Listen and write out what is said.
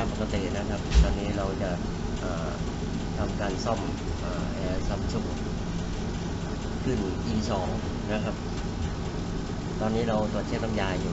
ำยปกตินะครับ ตอนนี้เราจะทำการซ่อมอแอร์ซัมซุงขึ้น E2 นะครับ ตอนนี้เราตรวจเช็คน้ำยาอยู่